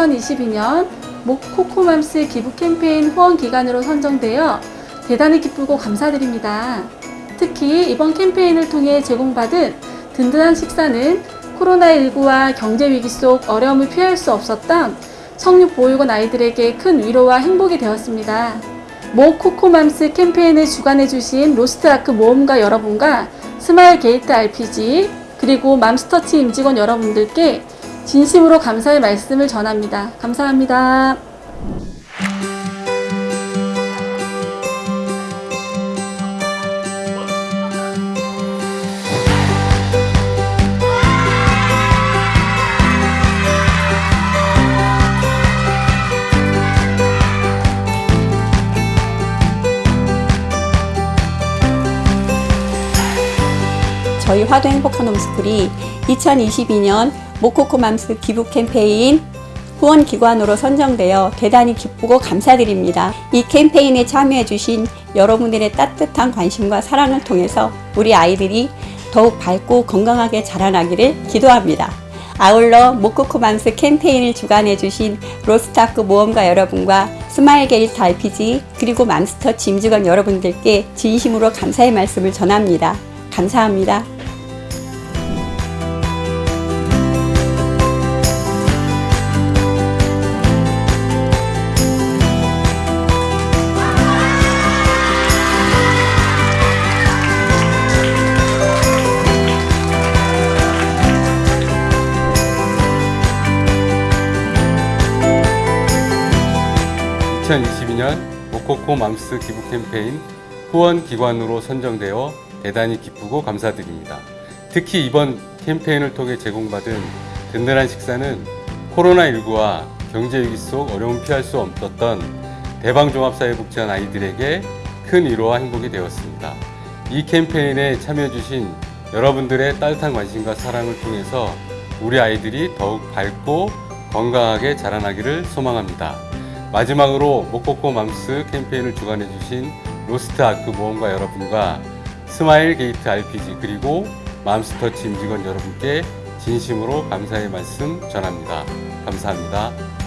2022년 모코코맘스 기부 캠페인 후원 기관으로 선정되어 대단히 기쁘고 감사드립니다. 특히 이번 캠페인을 통해 제공받은 든든한 식사는 코로나19와 경제 위기 속 어려움을 피할 수 없었던 성육 보육원 아이들에게 큰 위로와 행복이 되었습니다. 모코코맘스 캠페인을 주관해 주신 로스트아크 모험가 여러분과 스마일 게이트 RPG 그리고 맘스터치 임직원 여러분들께 진심으로 감사의 말씀을 전합니다. 감사합니다. 저희 화도 행복한 홈스쿨이 2022년 모코코맘스 기부 캠페인 후원 기관으로 선정되어 대단히 기쁘고 감사드립니다. 이 캠페인에 참여해주신 여러분들의 따뜻한 관심과 사랑을 통해서 우리 아이들이 더욱 밝고 건강하게 자라나기를 기도합니다. 아울러 모코코맘스 캠페인을 주관해주신 로스타크 모험가 여러분과 스마일 게이트 RPG 그리고 맘스터치 임직원 여러분들께 진심으로 감사의 말씀을 전합니다. 감사합니다. 2022년 모코코 맘스 기부 캠페인 후원 기관으로 선정되어 대단히 기쁘고 감사드립니다. 특히 이번 캠페인을 통해 제공받은 든든한 식사는 코로나19와 경제위기 속 어려움 피할 수 없었던 대방종합사회 복지관 아이들에게 큰 위로와 행복이 되었습니다. 이 캠페인에 참여해주신 여러분들의 따뜻한 관심과 사랑을 통해서 우리 아이들이 더욱 밝고 건강하게 자라나기를 소망합니다. 마지막으로 모코코 맘스 캠페인을 주관해주신 로스트 아크 모험가 여러분과 스마일 게이트 RPG 그리고 맘스터치 임직원 여러분께 진심으로 감사의 말씀 전합니다. 감사합니다.